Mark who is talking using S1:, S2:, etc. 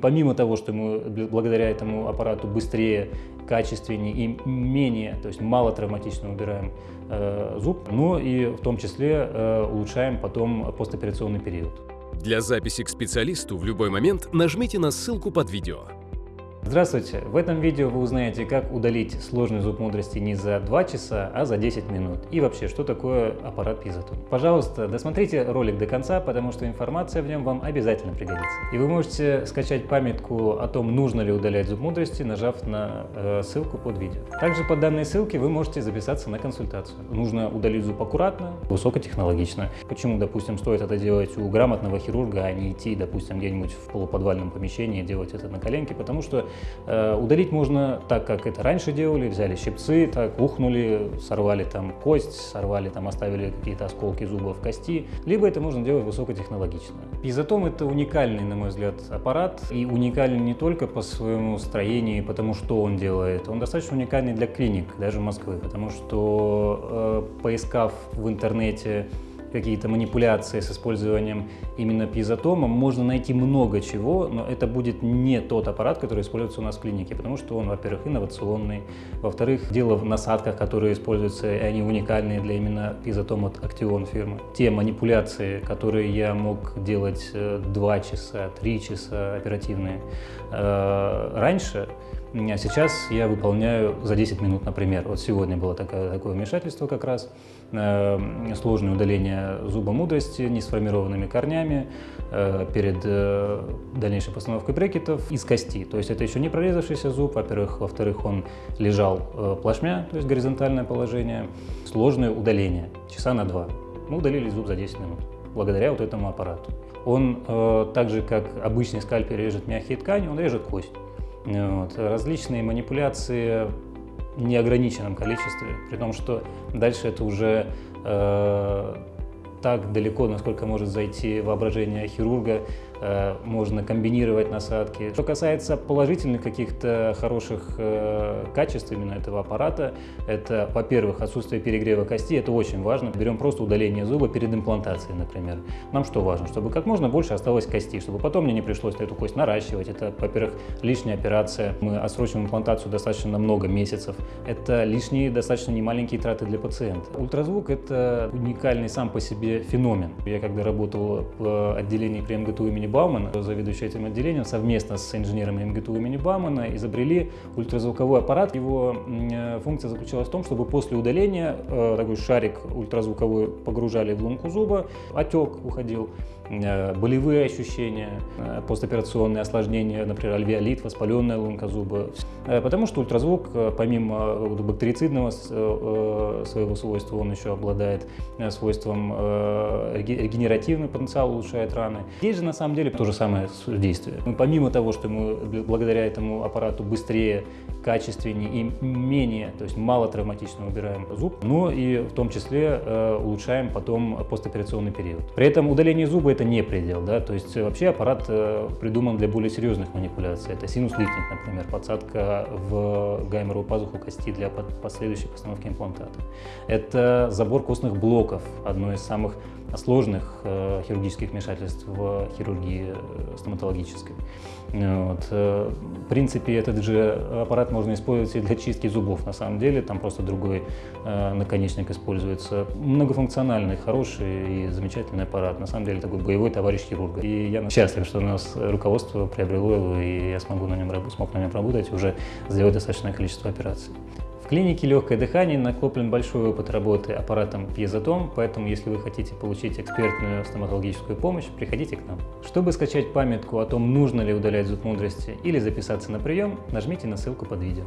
S1: Помимо того, что мы благодаря этому аппарату быстрее, качественнее и менее, то есть мало травматично убираем э, зуб, но и в том числе э, улучшаем потом постоперационный период.
S2: Для записи к специалисту в любой момент нажмите на ссылку под видео.
S1: Здравствуйте! В этом видео вы узнаете, как удалить сложный зуб мудрости не за 2 часа, а за 10 минут. И вообще, что такое аппарат Пизотон. Пожалуйста, досмотрите ролик до конца, потому что информация в нем вам обязательно пригодится. И вы можете скачать памятку о том, нужно ли удалять зуб мудрости, нажав на э, ссылку под видео. Также по данной ссылке вы можете записаться на консультацию. Нужно удалить зуб аккуратно, высокотехнологично. Почему, допустим, стоит это делать у грамотного хирурга, а не идти, допустим, где-нибудь в полуподвальном помещении делать это на коленке, потому что удалить можно так, как это раньше делали, взяли щипцы, так ухнули, сорвали там кость, сорвали там, оставили какие-то осколки зубов кости, либо это можно делать высокотехнологично. Пизотом это уникальный, на мой взгляд, аппарат, и уникальный не только по своему строению, потому что он делает, он достаточно уникальный для клиник, даже Москвы, потому что э, поискав в интернете какие-то манипуляции с использованием именно пьезотома, можно найти много чего, но это будет не тот аппарат, который используется у нас в клинике, потому что он, во-первых, инновационный, во-вторых, дело в насадках, которые используются, и они уникальные для именно пьезотома от Action фирмы. Те манипуляции, которые я мог делать 2 э, часа, 3 часа оперативные э, раньше, сейчас я выполняю за 10 минут, например. Вот сегодня было такое, такое вмешательство как раз. Э, сложное удаление зуба мудрости несформированными корнями э, перед э, дальнейшей постановкой брекетов из кости. То есть это еще не прорезавшийся зуб, во-первых. Во-вторых, он лежал э, плашмя, то есть горизонтальное положение. Сложное удаление, часа на два. Мы удалили зуб за 10 минут благодаря вот этому аппарату. Он э, так же, как обычный скальпель режет мягкие ткани, он режет кость. Вот. Различные манипуляции в неограниченном количестве, при том, что дальше это уже э, так далеко, насколько может зайти воображение хирурга, можно комбинировать насадки. Что касается положительных каких-то хороших э, качеств именно этого аппарата, это, во-первых, отсутствие перегрева кости, это очень важно. Берем просто удаление зуба перед имплантацией, например. Нам что важно? Чтобы как можно больше осталось кости, чтобы потом мне не пришлось эту кость наращивать. Это, во-первых, лишняя операция. Мы отсрочим имплантацию достаточно на много месяцев. Это лишние, достаточно немаленькие траты для пациента. Ультразвук – это уникальный сам по себе феномен. Я когда работал в отделении при МГТУ имени имени Баумана, заведующий этим отделением, совместно с инженерами МГТУ имени Баумана изобрели ультразвуковой аппарат. Его э, функция заключалась в том, чтобы после удаления э, такой шарик ультразвуковой погружали в лунку зуба, отек уходил, Э, болевые ощущения, постоперационные осложнения, например, альвеолит, воспаленная лунка зуба. Э, потому что ультразвук, помимо бактерицидного своего свойства, он еще обладает свойством регенеративный потенциал, улучшает раны. Здесь же на самом деле то же самое действие. Помимо того, что мы благодаря этому аппарату быстрее, качественнее и менее, то есть мало травматично убираем зуб, но и в том числе улучшаем потом постоперационный период. При этом удаление зуба это не предел, да, то есть вообще аппарат э, придуман для более серьезных манипуляций. Это синус-лифтинг, например, подсадка в гайморовую пазуху кости для последующей постановки имплантата. Это забор костных блоков, одно из самых сложных э, хирургических вмешательств в хирургии э, стоматологической. Вот. Э, в принципе, этот же аппарат можно использовать и для чистки зубов, на самом деле, там просто другой э, наконечник используется. Многофункциональный, хороший и замечательный аппарат, на самом деле такой боевой товарищ хирурга. И я счастлив, что у нас руководство приобрело его, и я смогу на нем, смог на нем работать, уже сделать достаточное количество операций. В клинике «Легкое дыхание» накоплен большой опыт работы аппаратом пьезотом, поэтому если вы хотите получить экспертную стоматологическую помощь, приходите к нам. Чтобы скачать памятку о том, нужно ли удалять зуб мудрости или записаться на прием, нажмите на ссылку под видео.